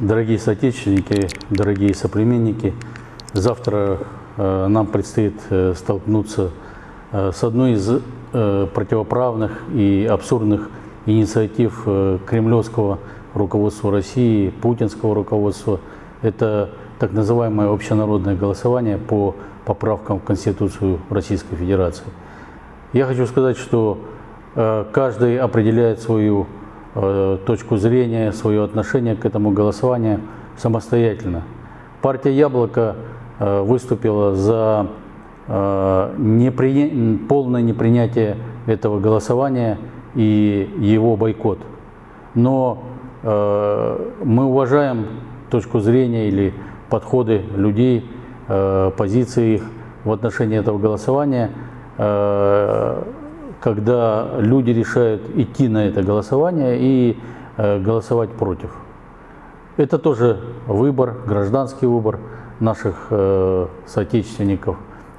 Дорогие соотечественники, дорогие соплеменники, завтра э, нам предстоит э, столкнуться э, с одной из противоправных и абсурдных инициатив кремлевского руководства России, путинского руководства. Это так называемое общенародное голосование по поправкам в Конституцию Российской Федерации. Я хочу сказать, что каждый определяет свою точку зрения, свое отношение к этому голосованию самостоятельно. Партия «Яблоко» э, выступила за э, непри... полное непринятие этого голосования и его бойкот. Но э, мы уважаем точку зрения или подходы людей, э, позиции их в отношении этого голосования – Э, когда люди решают идти на это голосование и э, голосовать против. Это тоже выбор, гражданский выбор наших э, соотечественников,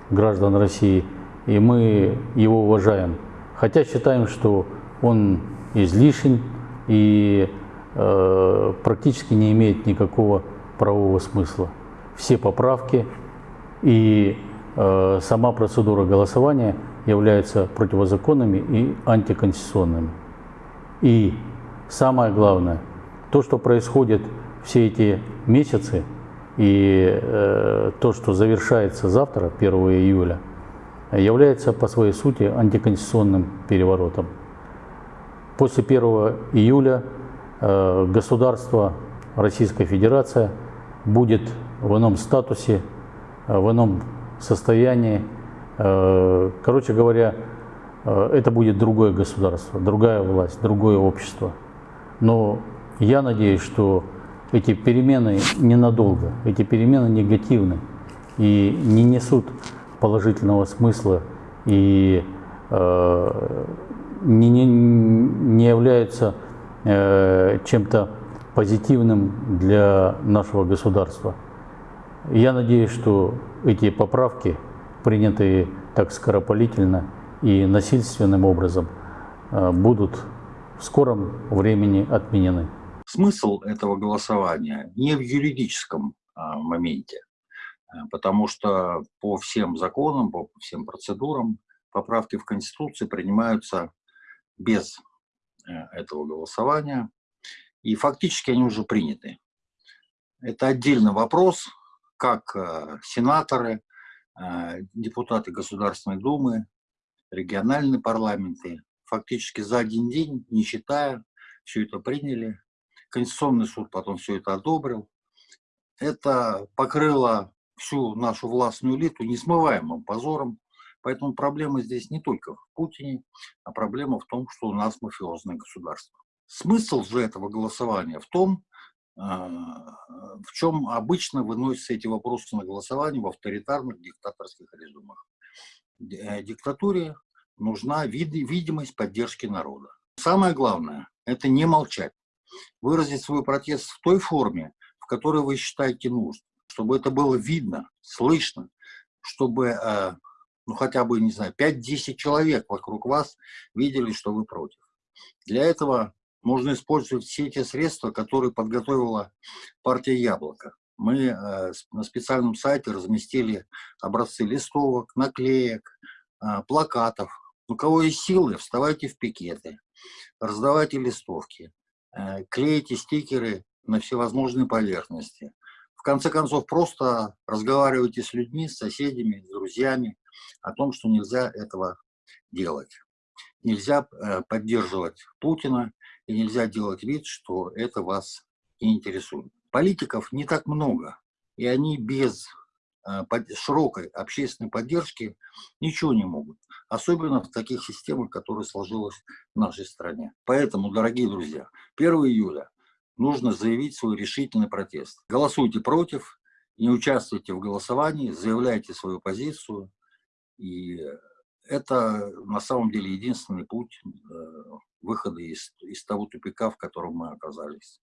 граждан России, и мы его уважаем. Хотя считаем, что он излишен и практически не имеет никакого правового смысла. Все поправки и Э, сама процедура голосования является противозаконными и антиконституционными. И самое главное, то, что происходит все эти месяцы, и э, то, что завершается завтра, 1 июля, является по своей сути антиконституционным переворотом. После 1 июля э, государство Российская Федерация будет в ином статусе, э, в ином состоянии. Э, короче говоря, э, это будет другое государство, другая власть, другое общество. Но я надеюсь, что эти перемены ненадолго, эти перемены негативны и не несут положительного смысла и э, не, не, не являются чем-то позитивным для нашего государства. Я надеюсь, что эти поправки, принятые так скоропалительно и насильственным образом, э, будут в скором времени отменены. Смысл этого голосования не в юридическом а, моменте, э, потому что по всем законам, по всем процедурам поправки в Конституции принимаются без э, этого голосования, и фактически они уже приняты. Это отдельный вопрос, как сенаторы, депутаты Государственной Думы, региональные парламенты, фактически за один день, не читая, все это приняли. Конституционный суд потом все это одобрил. Это покрыло всю нашу властную элиту несмываемым позором. Поэтому проблема здесь не только в Путине, а проблема в том, что у нас мафиозное государство. Смысл же этого голосования в том, а, в чем обычно выносятся эти вопросы на голосование в авторитарных диктаторских режимах. Э, диктатуре нужна вид видимость поддержки народа. Самое главное – это не молчать, выразить свой протест в той форме, в которой вы считаете нужным, чтобы это было видно, слышно, чтобы э, ну, хотя бы, не знаю, 5-10 человек вокруг вас видели, что вы против. Для этого можно использовать все те средства, которые подготовила партия «Яблоко». Мы э, на специальном сайте разместили образцы листовок, наклеек, э, плакатов. У кого есть силы, вставайте в пикеты, раздавайте листовки, э, клейте стикеры на всевозможные поверхности. В конце концов, просто разговаривайте с людьми, с соседями, с друзьями о том, что нельзя этого делать. Нельзя поддерживать Путина, и нельзя делать вид, что это вас не интересует. Политиков не так много, и они без э, широкой общественной поддержки ничего не могут. Особенно в таких системах, которые сложилась в нашей стране. Поэтому, дорогие друзья, 1 июля нужно заявить свой решительный протест. Голосуйте против, не участвуйте в голосовании, заявляйте свою позицию. И это на самом деле единственный путь э, выхода из, из того тупика, в котором мы оказались.